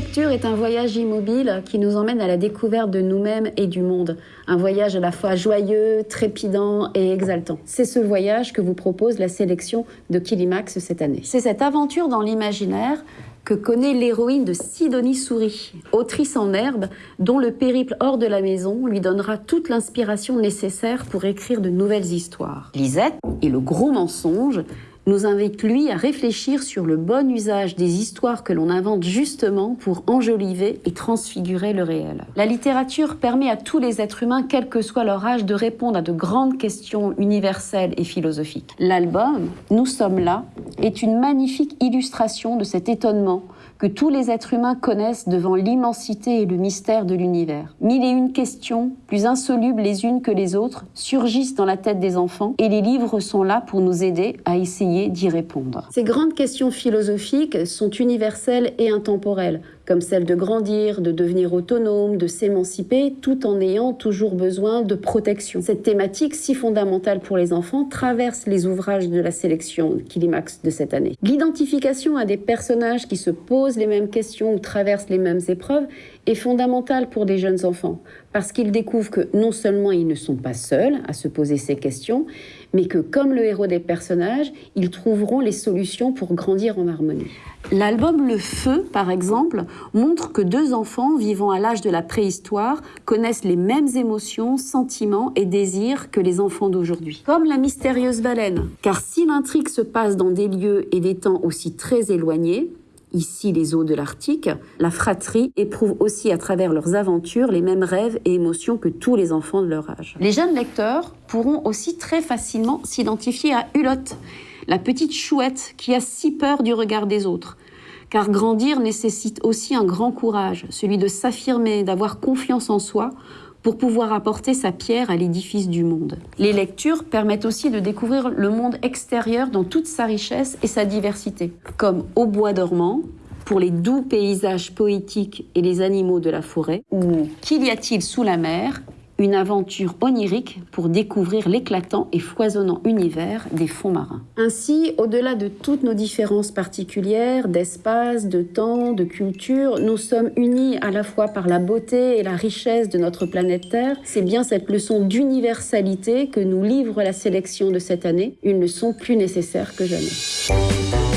lecture est un voyage immobile qui nous emmène à la découverte de nous-mêmes et du monde. Un voyage à la fois joyeux, trépidant et exaltant. C'est ce voyage que vous propose la sélection de Kilimax cette année. C'est cette aventure dans l'imaginaire que connaît l'héroïne de Sidonie Souris, autrice en herbe, dont le périple hors de la maison lui donnera toute l'inspiration nécessaire pour écrire de nouvelles histoires. Lisette et le gros mensonge nous invite lui à réfléchir sur le bon usage des histoires que l'on invente justement pour enjoliver et transfigurer le réel. La littérature permet à tous les êtres humains, quel que soit leur âge, de répondre à de grandes questions universelles et philosophiques. L'album Nous sommes là est une magnifique illustration de cet étonnement que tous les êtres humains connaissent devant l'immensité et le mystère de l'univers. Mille et une questions, plus insolubles les unes que les autres, surgissent dans la tête des enfants et les livres sont là pour nous aider à essayer d'y répondre. Ces grandes questions philosophiques sont universelles et intemporelles comme celle de grandir, de devenir autonome, de s'émanciper, tout en ayant toujours besoin de protection. Cette thématique si fondamentale pour les enfants traverse les ouvrages de la sélection Kilimax de cette année. L'identification à des personnages qui se posent les mêmes questions ou traversent les mêmes épreuves est fondamentale pour des jeunes enfants, parce qu'ils découvrent que non seulement ils ne sont pas seuls à se poser ces questions, mais que comme le héros des personnages, ils trouveront les solutions pour grandir en harmonie. L'album Le Feu, par exemple, montre que deux enfants vivant à l'âge de la préhistoire connaissent les mêmes émotions, sentiments et désirs que les enfants d'aujourd'hui. Comme la mystérieuse baleine. Car si l'intrigue se passe dans des lieux et des temps aussi très éloignés, ici les eaux de l'Arctique, la fratrie éprouve aussi à travers leurs aventures les mêmes rêves et émotions que tous les enfants de leur âge. Les jeunes lecteurs pourront aussi très facilement s'identifier à Hulotte, la petite chouette qui a si peur du regard des autres. Car grandir nécessite aussi un grand courage, celui de s'affirmer, d'avoir confiance en soi pour pouvoir apporter sa pierre à l'édifice du monde. Les lectures permettent aussi de découvrir le monde extérieur dans toute sa richesse et sa diversité, comme Au bois dormant, pour les doux paysages poétiques et les animaux de la forêt, ou Qu'y a-t-il sous la mer une aventure onirique pour découvrir l'éclatant et foisonnant univers des fonds marins. Ainsi, au-delà de toutes nos différences particulières, d'espace, de temps, de culture, nous sommes unis à la fois par la beauté et la richesse de notre planète Terre. C'est bien cette leçon d'universalité que nous livre la sélection de cette année, une leçon plus nécessaire que jamais.